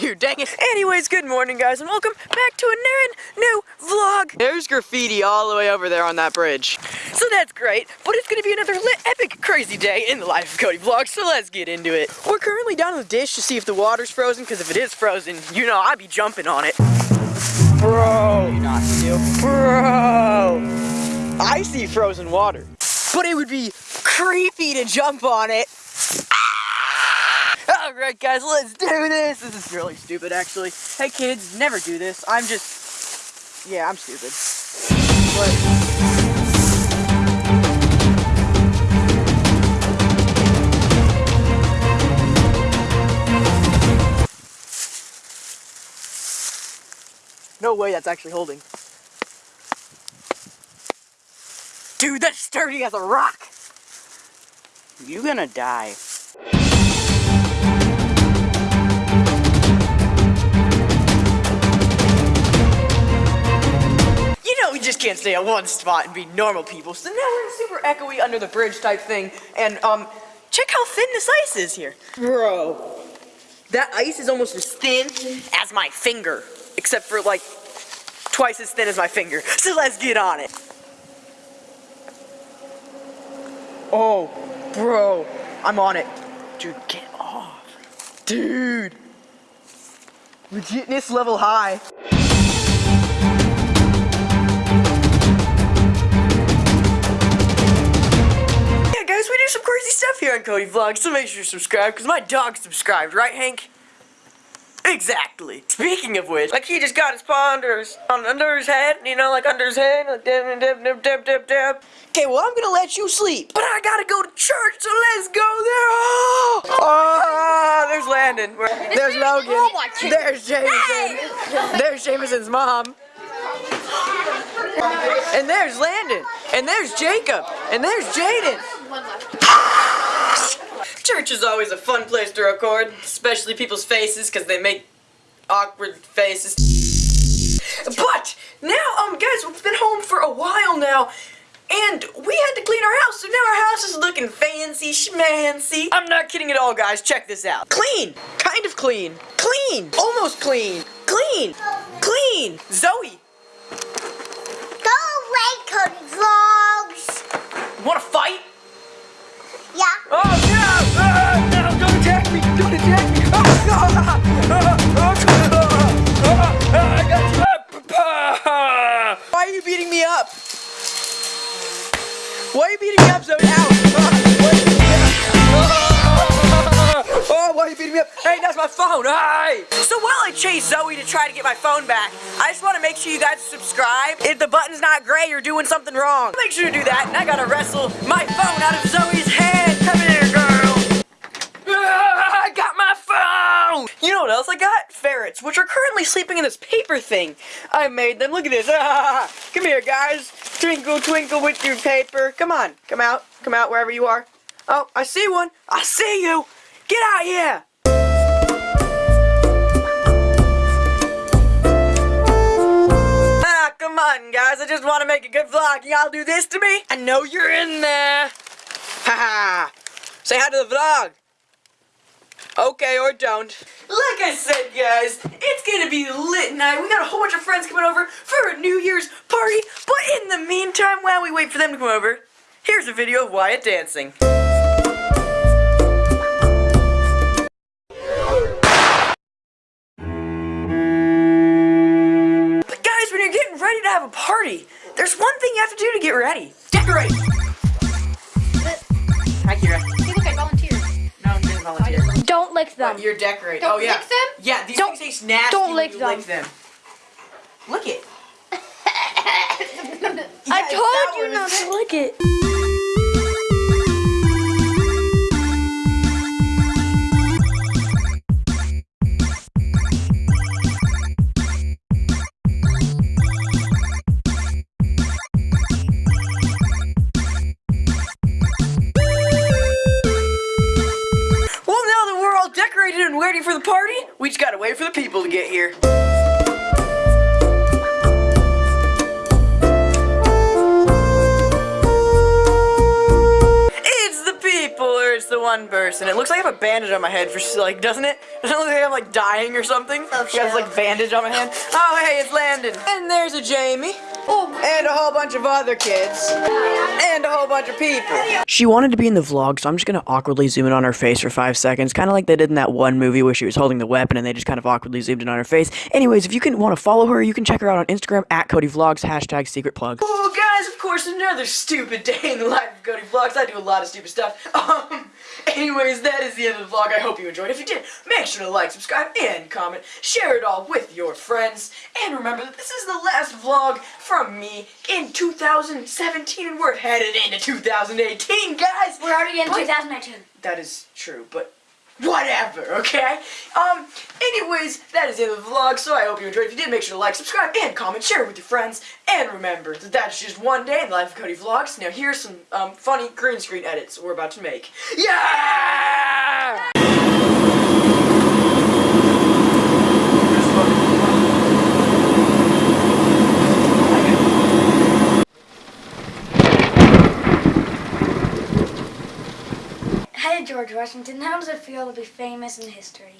Dude, dang it. Anyways, good morning, guys, and welcome back to a new vlog. There's graffiti all the way over there on that bridge. So that's great, but it's gonna be another lit, epic, crazy day in the life of Cody Vlog, so let's get into it. We're currently down in the dish to see if the water's frozen, because if it is frozen, you know I'd be jumping on it. Bro. You not to. Bro. I see frozen water. But it would be creepy to jump on it. Alright guys, let's do this. This is really stupid actually. Hey kids, never do this. I'm just, yeah, I'm stupid. But... No way that's actually holding. Dude, that's sturdy as a rock. You gonna die. Can't stay at one spot and be normal people, so now we're in super echoey under the bridge type thing, and um, check how thin this ice is here. Bro, that ice is almost as thin as my finger, except for like twice as thin as my finger. So let's get on it. Oh, bro, I'm on it. Dude, get off. Dude. Legitness level high. Cody Vlogs, so make sure you subscribe, because my dog subscribed, right, Hank? Exactly. Speaking of which, like he just got his paw under his, on, under his head, you know, like under his head, like dip, dip, dip, dip, dip, dip. Okay, well, I'm gonna let you sleep, but I gotta go to church, so let's go there. Oh, oh there's Landon. There's Logan. Oh, there's Jameson. There's Jameson's mom. And there's Landon. And there's Jacob. And there's Jaden. Church is always a fun place to record, especially people's faces because they make awkward faces. But now, um, guys, we've been home for a while now, and we had to clean our house, so now our house is looking fancy schmancy. I'm not kidding at all, guys. Check this out. Clean. Kind of clean. Clean. Almost clean. Clean. Clean. Zoe. Go away, Cody Vlogs. Want to fight? Why are you beating me up? Why are you beating me up so? Ow! Why are you beating me up? Ah, Oh, why are you beating me up? Hey, that's my phone! Hey! So while I chase Zoe to try to get my phone back, I just want to make sure you guys subscribe. If the button's not gray, you're doing something wrong. Make sure to do that, and I gotta wrestle my phone out of Zoe's hand. Come here, else I got? Ferrets, which are currently sleeping in this paper thing. I made them. Look at this. Ah, come here, guys. Twinkle, twinkle with your paper. Come on. Come out. Come out wherever you are. Oh, I see one. I see you. Get out here. Ah, come on, guys. I just want to make a good vlog. Y'all do this to me? I know you're in there. Haha. Say hi to the vlog. Okay, or don't. Like I said, guys, it's gonna be lit night. We got a whole bunch of friends coming over for a New Year's party. But in the meantime, while we wait for them to come over, here's a video of Wyatt dancing. But guys, when you're getting ready to have a party, there's one thing you have to do to get ready. Decorate! Hi, Kira. Lick them. But you're decorating. Don't oh, yeah. lick them? Yeah, these Don't- things taste nasty don't lick them. lick them. Lick it. I told you not to lick it. We just gotta wait for the people to get here. It's the people, or it's the one person. It looks like I have a bandage on my head for like, doesn't it? Doesn't it look like I'm like dying or something? Oh, I this like bandage on my hand. Oh, hey, it's Landon. And there's a Jamie. And a whole bunch of other kids. And a whole bunch of people. She wanted to be in the vlog, so I'm just gonna awkwardly zoom in on her face for five seconds, kind of like they did in that one movie where she was holding the weapon and they just kind of awkwardly zoomed in on her face. Anyways, if you can want to follow her, you can check her out on Instagram at Cody Vlogs, hashtag secret plug. Oh, guys, of course, another stupid day in the life of Cody Vlogs. I do a lot of stupid stuff. Um, anyways, that is the end of the vlog. I hope you enjoyed. If you did, make sure to like, subscribe, and comment. Share it all with your friends. And remember that this is the last vlog from me in 2017, and we're headed into 2018, guys. We're already in But- 2019. That is true, but whatever, okay? Um, anyways, that is the end of the vlog, so I hope you enjoyed. If you did, make sure to like, subscribe, and comment, share it with your friends, and remember that that's just one day in the life of Cody Vlogs. Now here's some, um, funny green screen edits we're about to make. Yeah! Hey, George Washington, how does it feel to be famous in history?